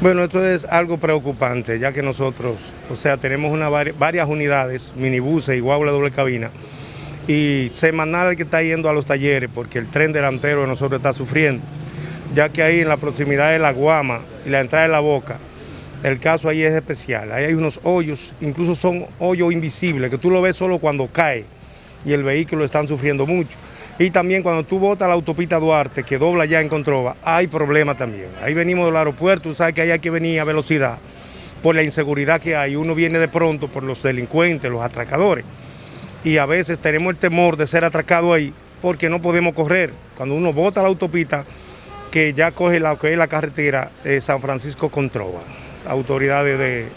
Bueno, esto es algo preocupante, ya que nosotros, o sea, tenemos una, varias unidades, minibuses y guagua doble cabina, y semanal que está yendo a los talleres porque el tren delantero de nosotros está sufriendo, ya que ahí en la proximidad de la Guama y la entrada de la Boca, el caso ahí es especial, ahí hay unos hoyos, incluso son hoyos invisibles, que tú lo ves solo cuando cae y el vehículo están sufriendo mucho. Y también cuando tú botas la autopista Duarte, que dobla ya en Controva, hay problema también. Ahí venimos del aeropuerto, tú sabes que ahí hay que venir a velocidad por la inseguridad que hay. Uno viene de pronto por los delincuentes, los atracadores. Y a veces tenemos el temor de ser atracado ahí porque no podemos correr. Cuando uno bota la autopista, que ya coge la, que es la carretera de San Francisco Controva. Autoridades de,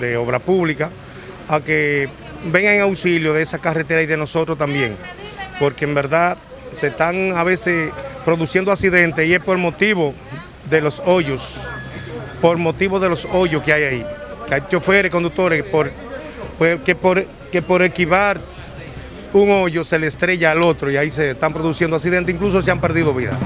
de obra pública, a que vengan en auxilio de esa carretera y de nosotros también. Porque en verdad se están a veces produciendo accidentes y es por motivo de los hoyos, por motivo de los hoyos que hay ahí. Que hay choferes, conductores, pues, que, por, que por equivar un hoyo se le estrella al otro y ahí se están produciendo accidentes, incluso se han perdido vidas.